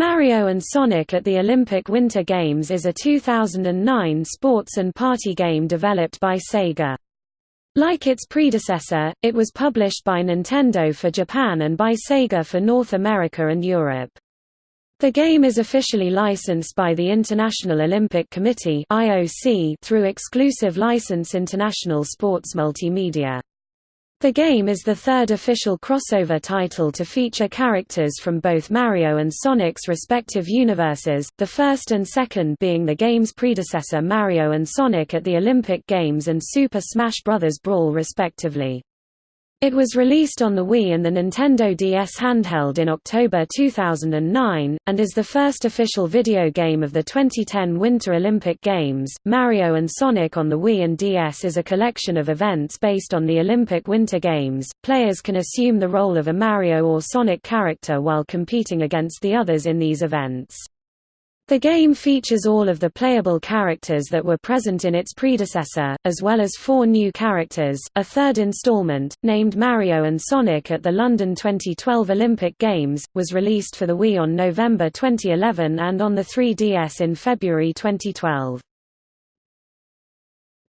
Mario and Sonic at the Olympic Winter Games is a 2009 sports and party game developed by Sega. Like its predecessor, it was published by Nintendo for Japan and by Sega for North America and Europe. The game is officially licensed by the International Olympic Committee through exclusive license International Sports Multimedia. The game is the third official crossover title to feature characters from both Mario and Sonic's respective universes, the first and second being the game's predecessor Mario and Sonic at the Olympic Games and Super Smash Bros. Brawl respectively. It was released on the Wii and the Nintendo DS handheld in October 2009, and is the first official video game of the 2010 Winter Olympic Games. Mario and Sonic on the Wii and DS is a collection of events based on the Olympic Winter Games. Players can assume the role of a Mario or Sonic character while competing against the others in these events. The game features all of the playable characters that were present in its predecessor, as well as four new characters. A third installment, named Mario and Sonic at the London 2012 Olympic Games, was released for the Wii on November 2011 and on the 3DS in February 2012.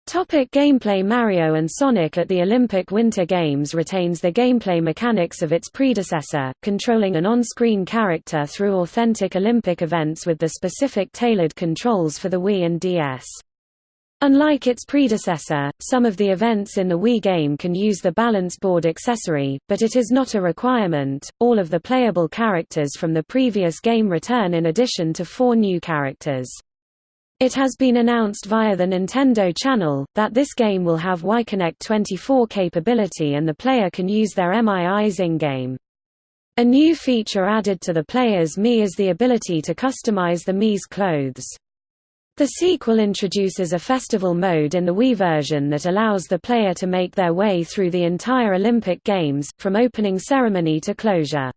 Topic gameplay Mario Sonic at the Olympic Winter Games retains the gameplay mechanics of its predecessor, controlling an on-screen character through authentic Olympic events with the specific tailored controls for the Wii and DS. Unlike its predecessor, some of the events in the Wii game can use the balance board accessory, but it is not a requirement. All of the playable characters from the previous game return in addition to four new characters. It has been announced via the Nintendo Channel, that this game will have WiiConnect24 capability and the player can use their MIIs in-game. A new feature added to the player's Mii is the ability to customize the Mii's clothes. The sequel introduces a festival mode in the Wii version that allows the player to make their way through the entire Olympic Games, from opening ceremony to closure.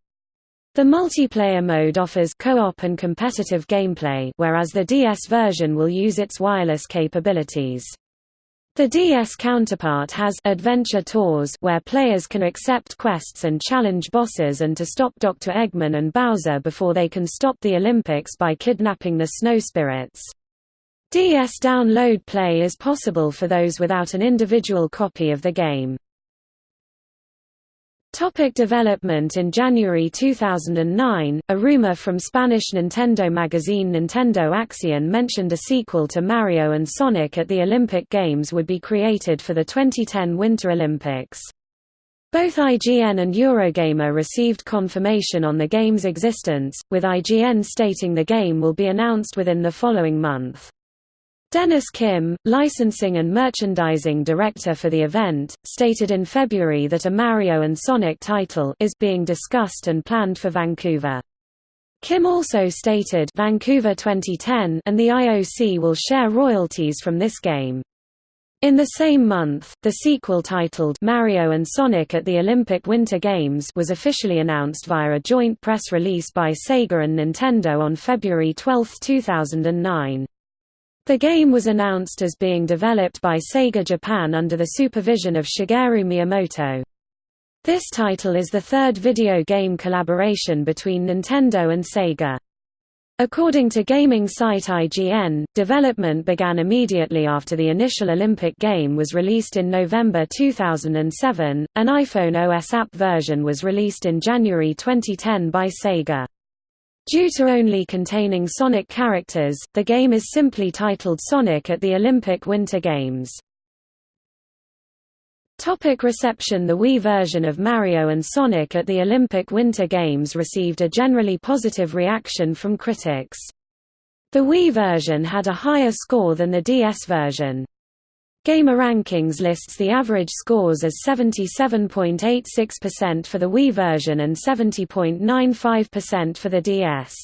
The multiplayer mode offers co-op and competitive gameplay whereas the DS version will use its wireless capabilities. The DS counterpart has Adventure Tours where players can accept quests and challenge bosses and to stop Dr. Eggman and Bowser before they can stop the Olympics by kidnapping the snow spirits. DS download play is possible for those without an individual copy of the game. Topic development In January 2009, a rumor from Spanish Nintendo magazine Nintendo Acción mentioned a sequel to Mario and Sonic at the Olympic Games would be created for the 2010 Winter Olympics. Both IGN and Eurogamer received confirmation on the game's existence, with IGN stating the game will be announced within the following month. Dennis Kim, licensing and merchandising director for the event, stated in February that a Mario and Sonic title is being discussed and planned for Vancouver. Kim also stated Vancouver 2010 and the IOC will share royalties from this game. In the same month, the sequel titled Mario and Sonic at the Olympic Winter Games was officially announced via a joint press release by Sega and Nintendo on February 12, 2009. The game was announced as being developed by Sega Japan under the supervision of Shigeru Miyamoto. This title is the third video game collaboration between Nintendo and Sega. According to gaming site IGN, development began immediately after the initial Olympic game was released in November 2007. An iPhone OS app version was released in January 2010 by Sega. Due to only containing Sonic characters, the game is simply titled Sonic at the Olympic Winter Games. Topic reception The Wii version of Mario and Sonic at the Olympic Winter Games received a generally positive reaction from critics. The Wii version had a higher score than the DS version. GameRankings lists the average scores as 77.86% for the Wii version and 70.95% for the DS.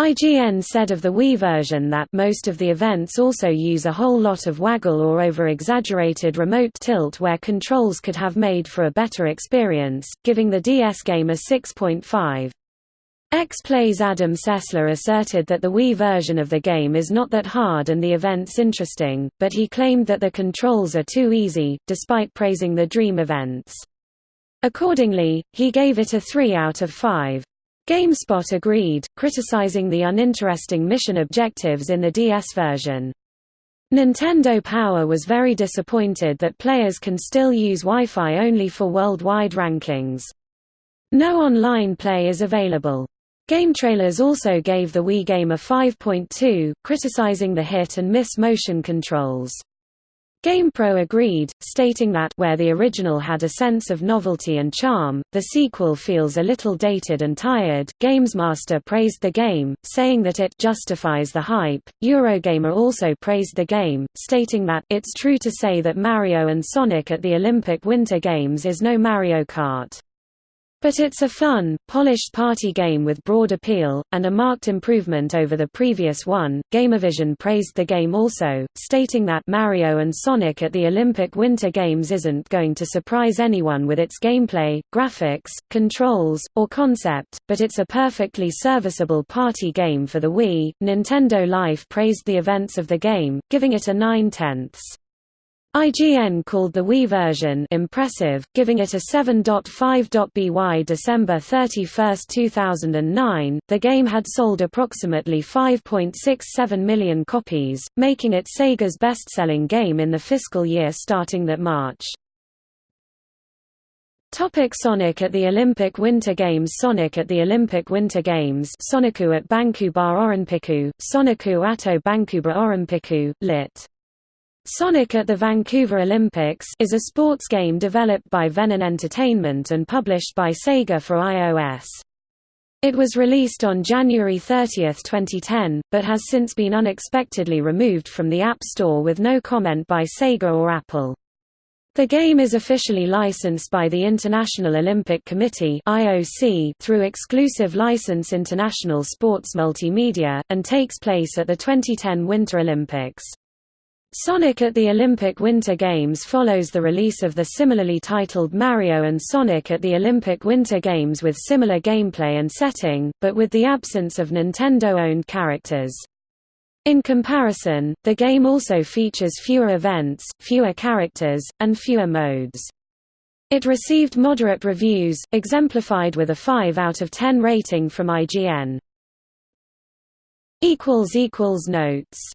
IGN said of the Wii version that most of the events also use a whole lot of waggle or over-exaggerated remote tilt where controls could have made for a better experience, giving the DS game a 6.5. X-Play's Adam Sessler asserted that the Wii version of the game is not that hard and the events interesting, but he claimed that the controls are too easy, despite praising the Dream events. Accordingly, he gave it a 3 out of 5. GameSpot agreed, criticizing the uninteresting mission objectives in the DS version. Nintendo Power was very disappointed that players can still use Wi-Fi only for worldwide rankings. No online play is available. GameTrailers also gave the Wii game a 5.2, criticizing the hit-and-miss motion controls. GamePro agreed, stating that where the original had a sense of novelty and charm, the sequel feels a little dated and tired. GamesMaster praised the game, saying that it justifies the hype. Eurogamer also praised the game, stating that it's true to say that Mario and Sonic at the Olympic Winter Games is no Mario Kart. But it's a fun, polished party game with broad appeal, and a marked improvement over the previous one. Gamervision praised the game also, stating that Mario and Sonic at the Olympic Winter Games isn't going to surprise anyone with its gameplay, graphics, controls, or concept, but it's a perfectly serviceable party game for the Wii. Nintendo Life praised the events of the game, giving it a 9 tenths. IGN called the Wii version impressive, giving it a 7.5.by December 31, 2009. The game had sold approximately 5.67 million copies, making it Sega's best-selling game in the fiscal year starting that March. Topic Sonic at the Olympic Winter Games Sonic at the Olympic Winter Games Soniku at Banku Bar Orimpiku, Soniku Ato Bankuba Orimpiku, lit. Sonic at the Vancouver Olympics is a sports game developed by Venom Entertainment and published by Sega for iOS. It was released on January 30, 2010, but has since been unexpectedly removed from the App Store with no comment by Sega or Apple. The game is officially licensed by the International Olympic Committee (IOC) through exclusive license International Sports Multimedia and takes place at the 2010 Winter Olympics. Sonic at the Olympic Winter Games follows the release of the similarly titled Mario and Sonic at the Olympic Winter Games with similar gameplay and setting, but with the absence of Nintendo-owned characters. In comparison, the game also features fewer events, fewer characters, and fewer modes. It received moderate reviews, exemplified with a 5 out of 10 rating from IGN. Notes